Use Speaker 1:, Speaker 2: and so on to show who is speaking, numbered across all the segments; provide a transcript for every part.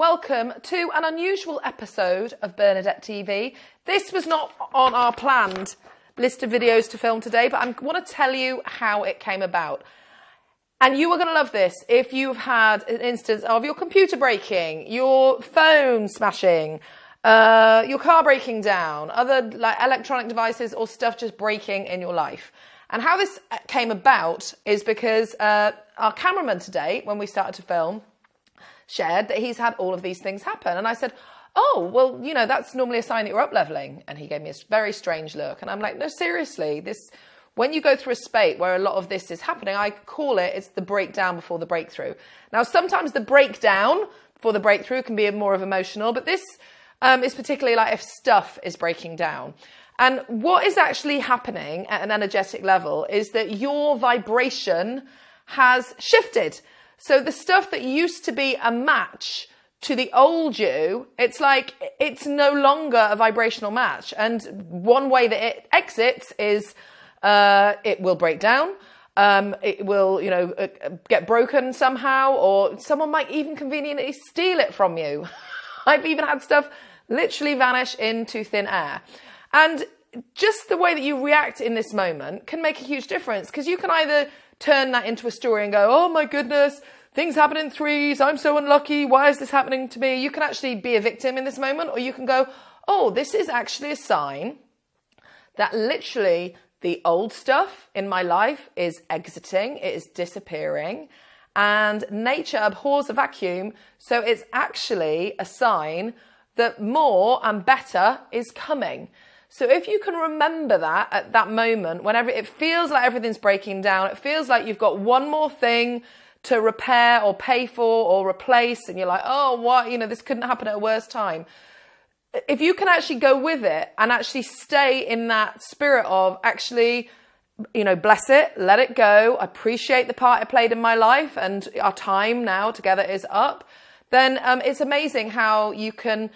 Speaker 1: Welcome to an unusual episode of Bernadette TV. This was not on our planned list of videos to film today, but I want to tell you how it came about. And you are going to love this if you've had an instance of your computer breaking, your phone smashing, uh, your car breaking down, other like electronic devices or stuff just breaking in your life. And how this came about is because uh, our cameraman today, when we started to film, shared that he's had all of these things happen. And I said, Oh, well, you know, that's normally a sign that you're up leveling. And he gave me a very strange look. And I'm like, No, seriously, this, when you go through a spate where a lot of this is happening, I call it, it's the breakdown before the breakthrough. Now, sometimes the breakdown before the breakthrough can be more of emotional, but this um, is particularly like if stuff is breaking down. And what is actually happening at an energetic level is that your vibration has shifted. So the stuff that used to be a match to the old you, it's like it's no longer a vibrational match. And one way that it exits is uh, it will break down. Um, it will, you know, uh, get broken somehow, or someone might even conveniently steal it from you. I've even had stuff literally vanish into thin air. And just the way that you react in this moment can make a huge difference because you can either turn that into a story and go, oh my goodness, things happen in threes. I'm so unlucky. Why is this happening to me? You can actually be a victim in this moment, or you can go, oh, this is actually a sign that literally the old stuff in my life is exiting, it is disappearing, and nature abhors a vacuum. So it's actually a sign that more and better is coming. So if you can remember that at that moment, whenever it feels like everything's breaking down, it feels like you've got one more thing to repair or pay for or replace, and you're like, oh, what, you know, this couldn't happen at a worse time. If you can actually go with it and actually stay in that spirit of actually, you know, bless it, let it go, appreciate the part it played in my life, and our time now together is up, then um, it's amazing how you can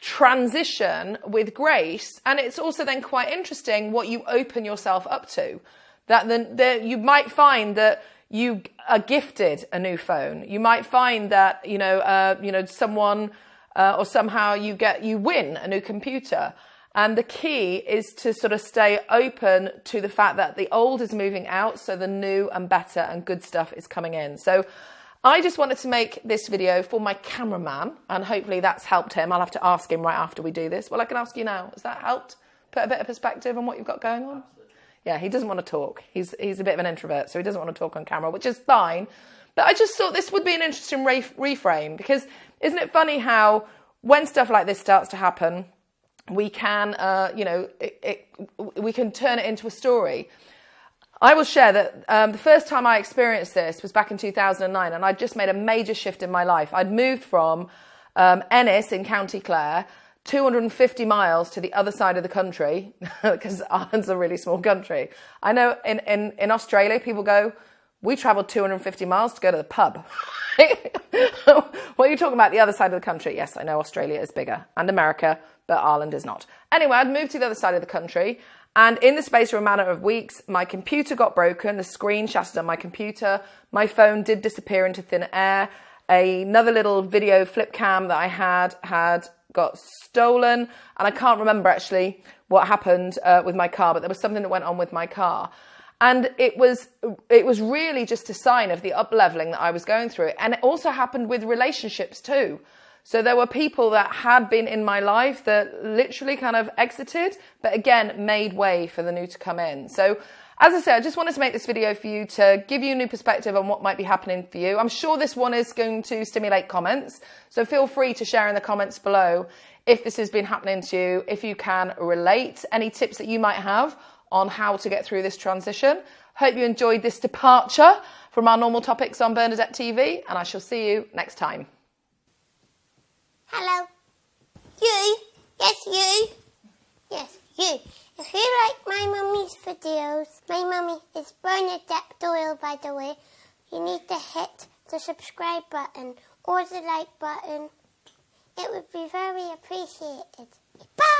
Speaker 1: transition with grace. And it's also then quite interesting what you open yourself up to. That then the, you might find that you are gifted a new phone. You might find that you know uh, you know someone uh, or somehow you get you win a new computer. And the key is to sort of stay open to the fact that the old is moving out, so the new and better and good stuff is coming in. So I just wanted to make this video for my cameraman, and hopefully that's helped him. I'll have to ask him right after we do this. Well, I can ask you now. Has that helped put a bit of perspective on what you've got going on? Absolutely. Yeah, he doesn't want to talk. He's he's a bit of an introvert, so he doesn't want to talk on camera, which is fine. But I just thought this would be an interesting re- reframe because isn't it funny how when stuff like this starts to happen, we can, uh, you know, it, it, we can turn it into a story. I will share that um, the first time I experienced this was back in 2009, and I'd just made a major shift in my life. I'd moved from um, Ennis in County Clare, 250 miles to the other side of the country, because Ireland's a really small country. I know in, in, in Australia, people go, we travelled 250 miles to go to the pub. what are you talking about? The other side of the country? Yes, I know Australia is bigger and America, but Ireland is not. Anyway, I'd moved to the other side of the country and in the space of a matter of weeks, my computer got broken, the screen shattered on my computer, my phone did disappear into thin air, another little video flip cam that I had had got stolen, and I can't remember actually what happened uh, with my car, but there was something that went on with my car. And it was it was really just a sign of the up leveling that I was going through. And it also happened with relationships too. So there were people that had been in my life that literally kind of exited, but again, made way for the new to come in. So as I said, I just wanted to make this video for you to give you a new perspective on what might be happening for you. I'm sure this one is going to stimulate comments. So feel free to share in the comments below if this has been happening to you, if you can relate, any tips that you might have on how to get through this transition. Hope you enjoyed this departure from our normal topics on Bernadette TV, and I shall see you next time.
Speaker 2: Hello. You? Yes, you. Yes, you. If you like my mummy's videos, my mummy is Bernadette Doyle, by the way, you need to hit the subscribe button or the like button. It would be very appreciated. Bye!